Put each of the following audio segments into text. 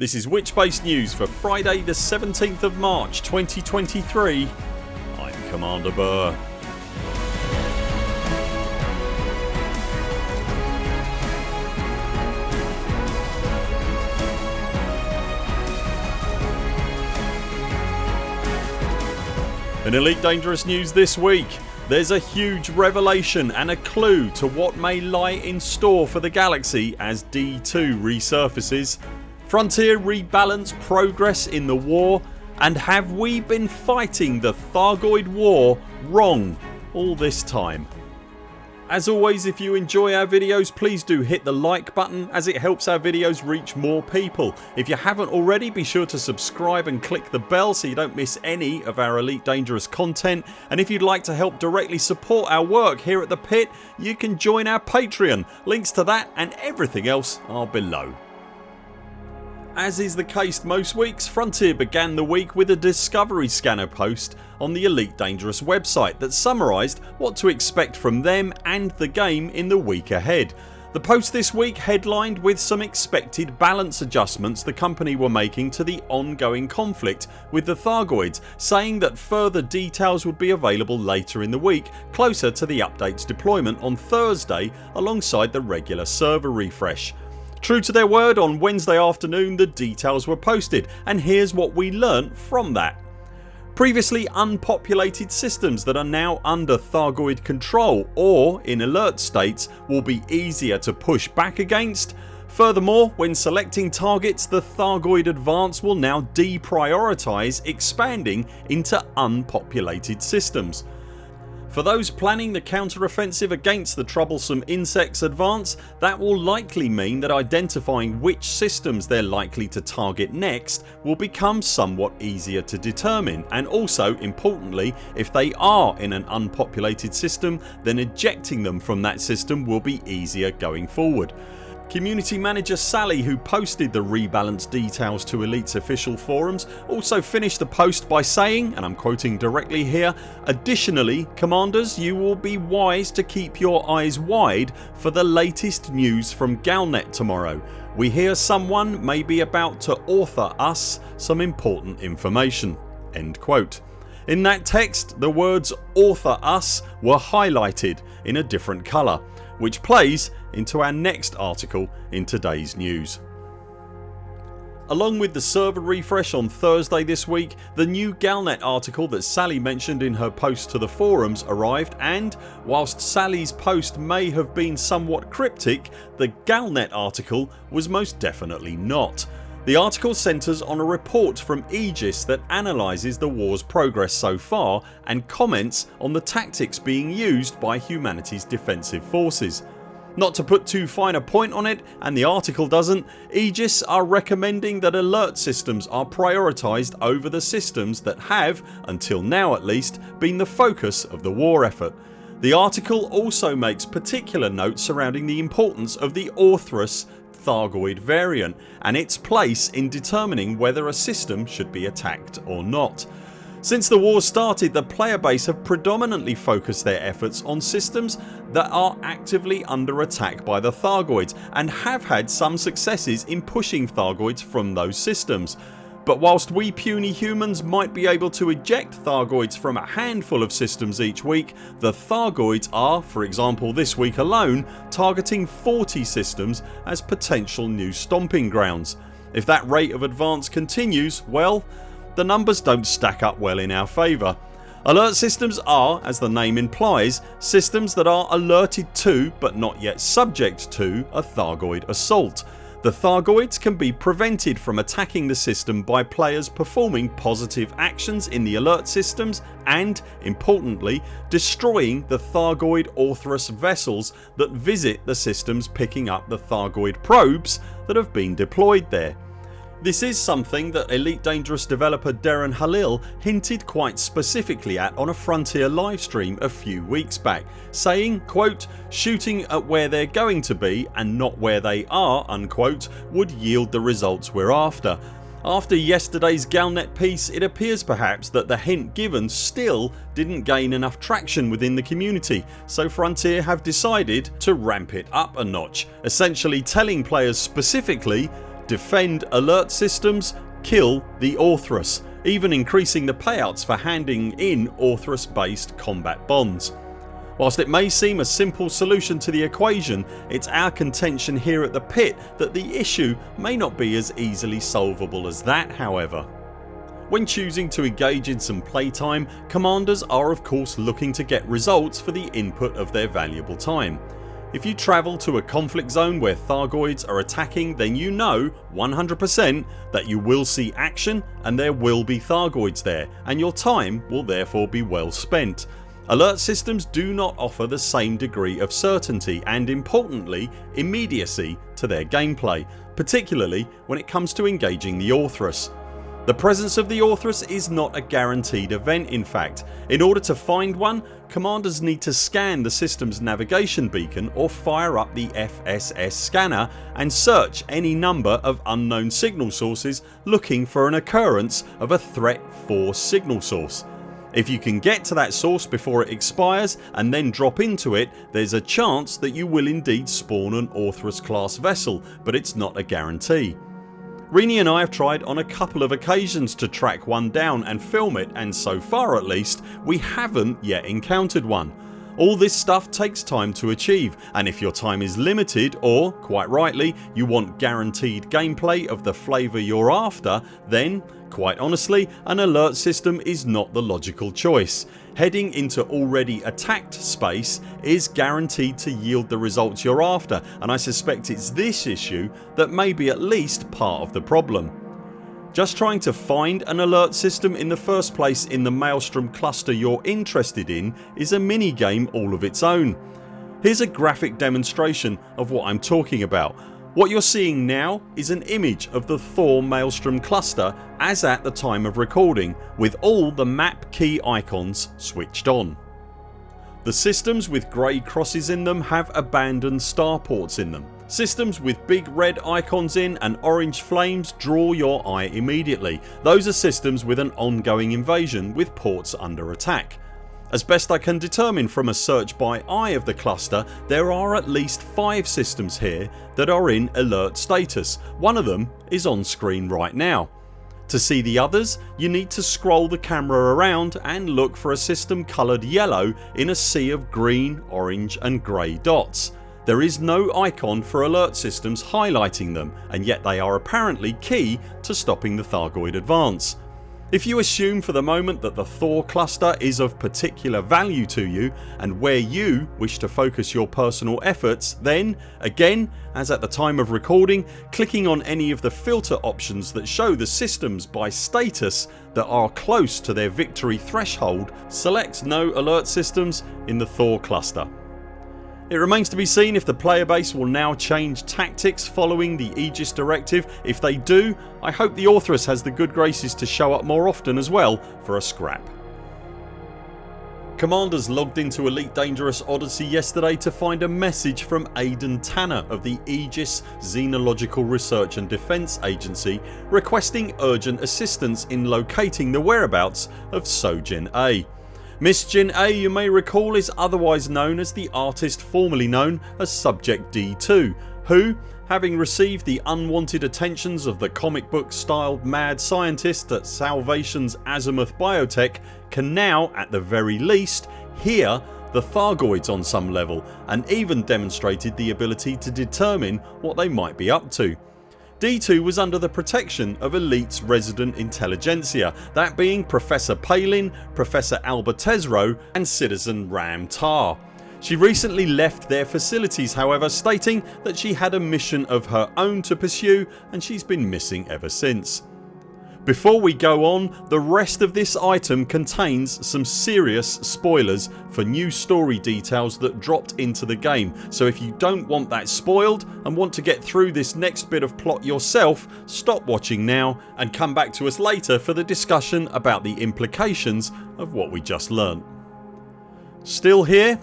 This is Witchspace News for Friday the 17th of March 2023. I'm Commander Burr. In Elite Dangerous news this week there's a huge revelation and a clue to what may lie in store for the galaxy as D2 resurfaces. Frontier rebalance progress in the war and have we been fighting the Thargoid war wrong all this time? As always if you enjoy our videos please do hit the like button as it helps our videos reach more people. If you haven't already be sure to subscribe and click the bell so you don't miss any of our Elite Dangerous content and if you'd like to help directly support our work here at the pit you can join our Patreon. Links to that and everything else are below. As is the case most weeks Frontier began the week with a Discovery Scanner post on the Elite Dangerous website that summarised what to expect from them and the game in the week ahead. The post this week headlined with some expected balance adjustments the company were making to the ongoing conflict with the Thargoids saying that further details would be available later in the week closer to the updates deployment on Thursday alongside the regular server refresh. True to their word on Wednesday afternoon the details were posted and here's what we learnt from that. Previously unpopulated systems that are now under Thargoid control or in alert states will be easier to push back against. Furthermore when selecting targets the Thargoid advance will now deprioritise expanding into unpopulated systems. For those planning the counter-offensive against the troublesome insects advance that will likely mean that identifying which systems they're likely to target next will become somewhat easier to determine and also importantly if they are in an unpopulated system then ejecting them from that system will be easier going forward. Community manager Sally who posted the rebalance details to Elite's official forums also finished the post by saying and I'm quoting directly here Additionally commanders you will be wise to keep your eyes wide for the latest news from Galnet tomorrow. We hear someone may be about to author us some important information." End quote. In that text the words author us were highlighted in a different colour which plays into our next article in today's news. Along with the server refresh on Thursday this week the new Galnet article that Sally mentioned in her post to the forums arrived and whilst Sally's post may have been somewhat cryptic the Galnet article was most definitely not. The article centres on a report from Aegis that analyses the wars progress so far and comments on the tactics being used by humanity's defensive forces. Not to put too fine a point on it and the article doesn't Aegis are recommending that alert systems are prioritised over the systems that have, until now at least, been the focus of the war effort. The article also makes particular note surrounding the importance of the Orthrus Thargoid variant and its place in determining whether a system should be attacked or not. Since the war started the player base have predominantly focused their efforts on systems that are actively under attack by the Thargoids and have had some successes in pushing Thargoids from those systems. But whilst we puny humans might be able to eject Thargoids from a handful of systems each week the Thargoids are, for example this week alone, targeting 40 systems as potential new stomping grounds. If that rate of advance continues well the numbers don't stack up well in our favour. Alert systems are, as the name implies, systems that are alerted to but not yet subject to a Thargoid assault. The Thargoids can be prevented from attacking the system by players performing positive actions in the alert systems and, importantly, destroying the Thargoid Orthrus vessels that visit the systems picking up the Thargoid probes that have been deployed there. This is something that Elite Dangerous developer Darren Halil hinted quite specifically at on a Frontier livestream a few weeks back saying quote shooting at where they're going to be and not where they are unquote would yield the results we're after. After yesterday's Galnet piece it appears perhaps that the hint given still didn't gain enough traction within the community so Frontier have decided to ramp it up a notch essentially telling players specifically defend alert systems, kill the Orthrus, even increasing the payouts for handing in Orthrus based combat bonds. Whilst it may seem a simple solution to the equation it's our contention here at the pit that the issue may not be as easily solvable as that however. When choosing to engage in some playtime commanders are of course looking to get results for the input of their valuable time. If you travel to a conflict zone where Thargoids are attacking then you know 100% that you will see action and there will be Thargoids there and your time will therefore be well spent Alert systems do not offer the same degree of certainty and importantly immediacy to their gameplay particularly when it comes to engaging the Orthrus. The presence of the Orthrus is not a guaranteed event in fact. In order to find one commanders need to scan the systems navigation beacon or fire up the FSS scanner and search any number of unknown signal sources looking for an occurrence of a threat force signal source. If you can get to that source before it expires and then drop into it there's a chance that you will indeed spawn an Orthrus class vessel but it's not a guarantee. Rini and I have tried on a couple of occasions to track one down and film it and so far at least we haven't yet encountered one. All this stuff takes time to achieve and if your time is limited or, quite rightly, you want guaranteed gameplay of the flavour you're after then Quite honestly an alert system is not the logical choice. Heading into already attacked space is guaranteed to yield the results you're after and I suspect it's this issue that may be at least part of the problem. Just trying to find an alert system in the first place in the Maelstrom cluster you're interested in is a mini game all of its own. Here's a graphic demonstration of what I'm talking about what you're seeing now is an image of the Thor Maelstrom cluster as at the time of recording with all the map key icons switched on. The systems with grey crosses in them have abandoned starports in them. Systems with big red icons in and orange flames draw your eye immediately. Those are systems with an ongoing invasion with ports under attack. As best I can determine from a search by eye of the cluster there are at least 5 systems here that are in alert status. One of them is on screen right now. To see the others you need to scroll the camera around and look for a system coloured yellow in a sea of green, orange and grey dots. There is no icon for alert systems highlighting them and yet they are apparently key to stopping the Thargoid advance. If you assume for the moment that the Thor cluster is of particular value to you and where you wish to focus your personal efforts then, again as at the time of recording, clicking on any of the filter options that show the systems by status that are close to their victory threshold selects no alert systems in the Thor cluster. It remains to be seen if the player base will now change tactics following the Aegis directive. If they do I hope the Orthrus has the good graces to show up more often as well for a scrap. Commanders logged into Elite Dangerous Odyssey yesterday to find a message from Aden Tanner of the Aegis Xenological Research and Defence Agency requesting urgent assistance in locating the whereabouts of Seo Jin-ae. Miss Jin-ae you may recall is otherwise known as the artist formerly known as Subject D2 who, having received the unwanted attentions of the comic book styled mad scientist at Salvation's Azimuth Biotech can now at the very least hear the Thargoids on some level and even demonstrated the ability to determine what they might be up to. D2 was under the protection of Elite's resident intelligentsia that being Professor Palin, Professor Alba Tesreau and Citizen Ram Tah. She recently left their facilities however stating that she had a mission of her own to pursue and she's been missing ever since. Before we go on the rest of this item contains some serious spoilers for new story details that dropped into the game so if you don't want that spoiled and want to get through this next bit of plot yourself stop watching now and come back to us later for the discussion about the implications of what we just learnt. Still here?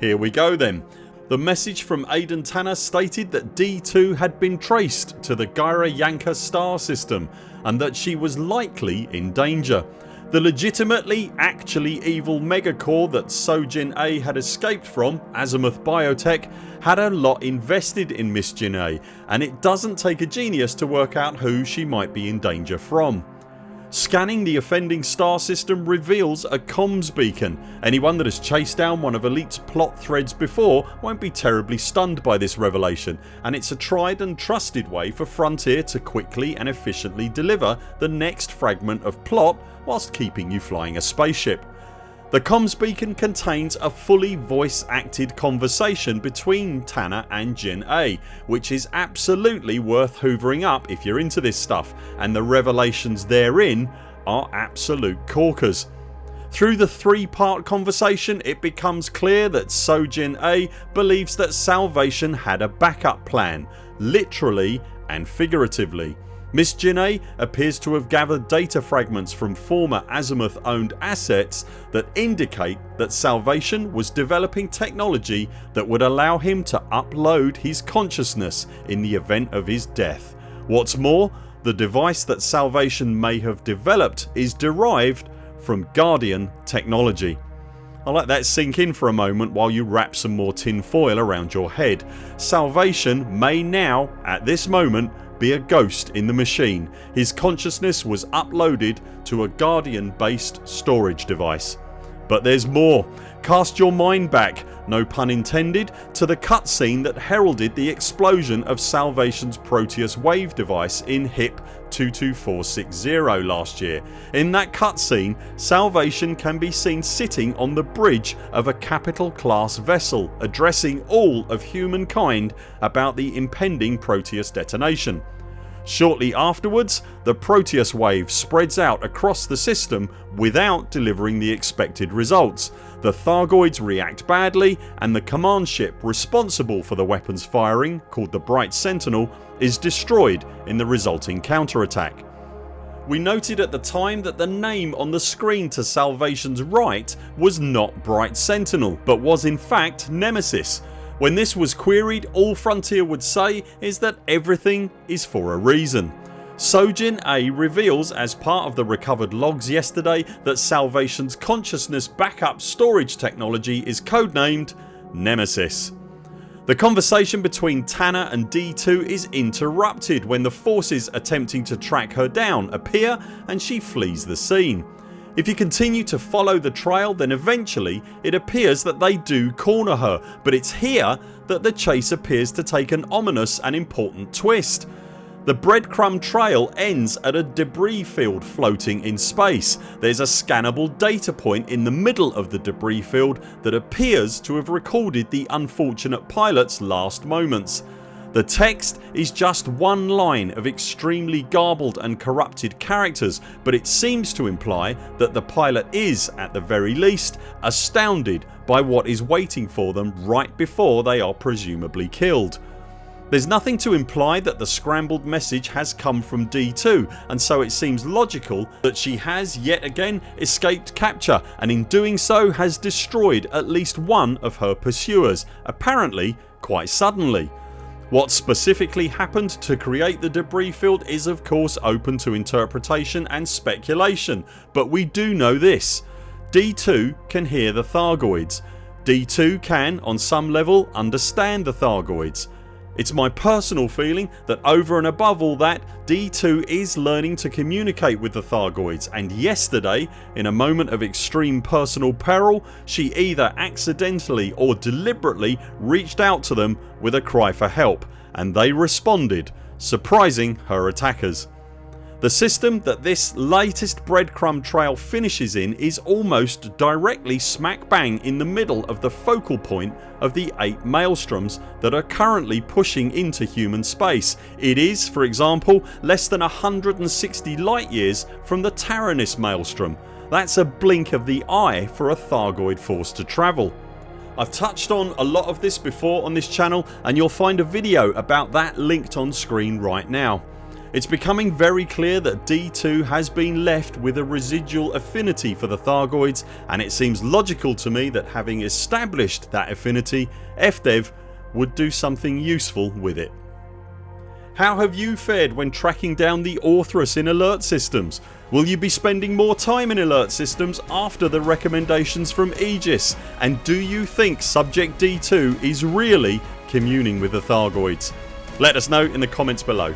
Here we go then. The message from Aden Tanner stated that D2 had been traced to the Gyra Yanka star system and that she was likely in danger. The legitimately actually evil megacore that Seo Jin-ae had escaped from, Azimuth Biotech, had a lot invested in Miss Jin-ae and it doesn't take a genius to work out who she might be in danger from. Scanning the offending star system reveals a comms beacon. Anyone that has chased down one of Elite's plot threads before won't be terribly stunned by this revelation and it's a tried and trusted way for Frontier to quickly and efficiently deliver the next fragment of plot whilst keeping you flying a spaceship. The comms beacon contains a fully voice acted conversation between Tanner and Jin-ae which is absolutely worth hoovering up if you're into this stuff and the revelations therein are absolute corkers. Through the three part conversation it becomes clear that Seo Jin-ae believes that Salvation had a backup plan, literally and figuratively. Miss Jin-ae appears to have gathered data fragments from former Azimuth owned assets that indicate that Salvation was developing technology that would allow him to upload his consciousness in the event of his death. What's more the device that Salvation may have developed is derived from Guardian technology. I'll let that sink in for a moment while you wrap some more tin foil around your head. Salvation may now, at this moment, be a ghost in the machine. His consciousness was uploaded to a Guardian based storage device. But there's more. Cast your mind back, no pun intended, to the cutscene that heralded the explosion of Salvation's Proteus wave device in HIP 22460 last year. In that cutscene Salvation can be seen sitting on the bridge of a capital class vessel addressing all of humankind about the impending Proteus detonation. Shortly afterwards the Proteus wave spreads out across the system without delivering the expected results. The Thargoids react badly and the command ship responsible for the weapons firing, called the Bright Sentinel, is destroyed in the resulting counterattack. We noted at the time that the name on the screen to Salvation's right was not Bright Sentinel but was in fact Nemesis when this was queried all Frontier would say is that everything is for a reason. Seo Jin-ae reveals as part of the recovered logs yesterday that Salvation's consciousness backup storage technology is codenamed Nemesis. The conversation between Tanner and D2 is interrupted when the forces attempting to track her down appear and she flees the scene. If you continue to follow the trail then eventually it appears that they do corner her but it's here that the chase appears to take an ominous and important twist. The breadcrumb trail ends at a debris field floating in space. There's a scannable data point in the middle of the debris field that appears to have recorded the unfortunate pilot's last moments. The text is just one line of extremely garbled and corrupted characters but it seems to imply that the pilot is, at the very least, astounded by what is waiting for them right before they are presumably killed. There's nothing to imply that the scrambled message has come from D2 and so it seems logical that she has yet again escaped capture and in doing so has destroyed at least one of her pursuers, apparently quite suddenly. What specifically happened to create the debris field is of course open to interpretation and speculation but we do know this D2 can hear the Thargoids. D2 can on some level understand the Thargoids. It's my personal feeling that over and above all that D2 is learning to communicate with the Thargoids and yesterday in a moment of extreme personal peril she either accidentally or deliberately reached out to them with a cry for help and they responded surprising her attackers. The system that this latest breadcrumb trail finishes in is almost directly smack bang in the middle of the focal point of the 8 maelstroms that are currently pushing into human space. It is for example less than 160 light years from the Taranis maelstrom. That's a blink of the eye for a Thargoid force to travel. I've touched on a lot of this before on this channel and you'll find a video about that linked on screen right now. It's becoming very clear that D2 has been left with a residual affinity for the Thargoids and it seems logical to me that having established that affinity FDev would do something useful with it. How have you fared when tracking down the Orthrus in alert systems? Will you be spending more time in alert systems after the recommendations from Aegis? And do you think Subject D2 is really communing with the Thargoids? Let us know in the comments below.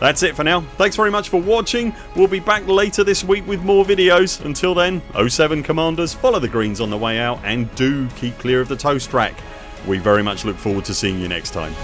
That's it for now. Thanks very much for watching. We'll be back later this week with more videos. Until then 0 7 CMDRs follow the greens on the way out and do keep clear of the toast rack. We very much look forward to seeing you next time.